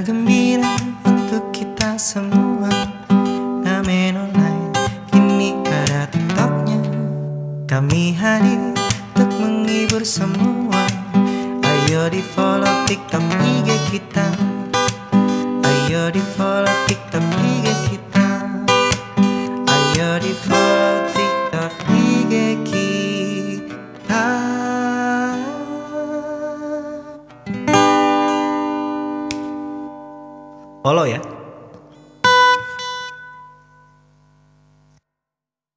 Kabar gembira untuk kita semua. Ngamen online kini ada tiktoknya. Kami hadir untuk menghibur semua. Ayo di follow tiktok IG kita. Ayo di follow tiktok Follow ya